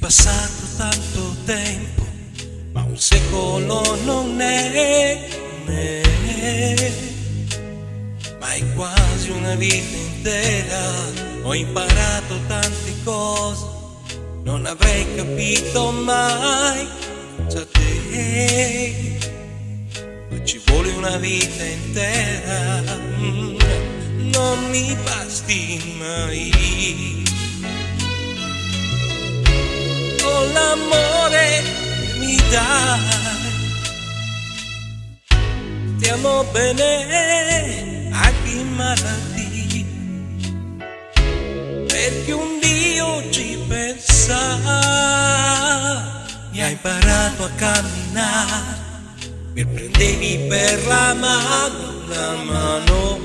passato tanto tempo, ma un secolo non è, non. Ma è quasi una vita intera, ho imparato tante cose, non avrei capito mai da te. Ma ci vuole una vita intera, mm, non mi basti mai. L'amore mi dai. Stiamo bene anche in malattia, perché un Dio ci pensa. Mi hai imparato a camminare, mi prendevi per la mano, la mano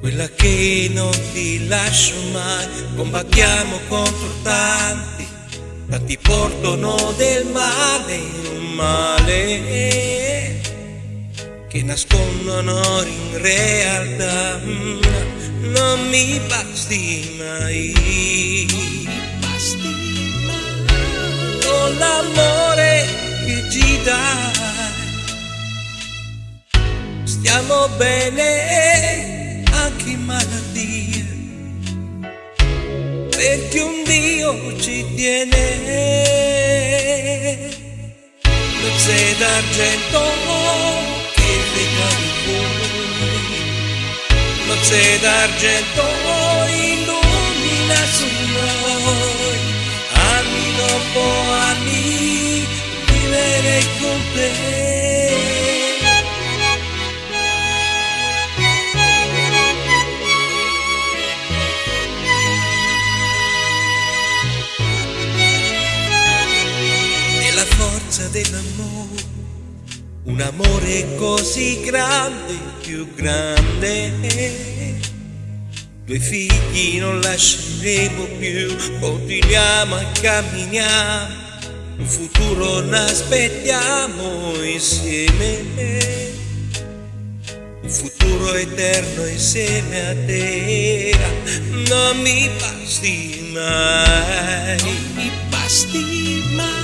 quella che non ti lascio mai, combattiamo contro tanti, tanti portano del male, un male che nascondono in realtà, non mi basti mai, basti mai, con l'amore che ci dai, stiamo bene ci tiene. Sei d'argento che regali fuori, non sei d'argento illumina su noi, anni dopo anni forza dell'amore, un amore così grande, più grande. Due figli non lasceremo più, continuiamo a camminare, un futuro l'aspettiamo insieme. Un futuro eterno insieme a te, non mi basti mai, non mi basti mai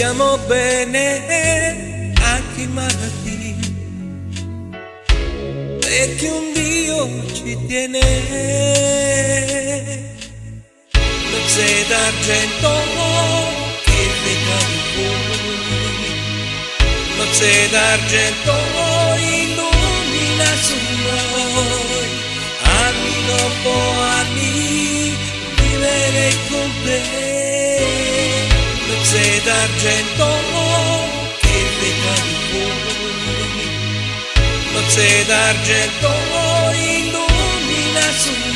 Stiamo bene anche in malattia, perché un Dio ci tiene. Non sei d'argento che regali fuori, non sei d'argento illumina su noi, anni dopo D'argento che regali fuori, non sei d'argento illumina su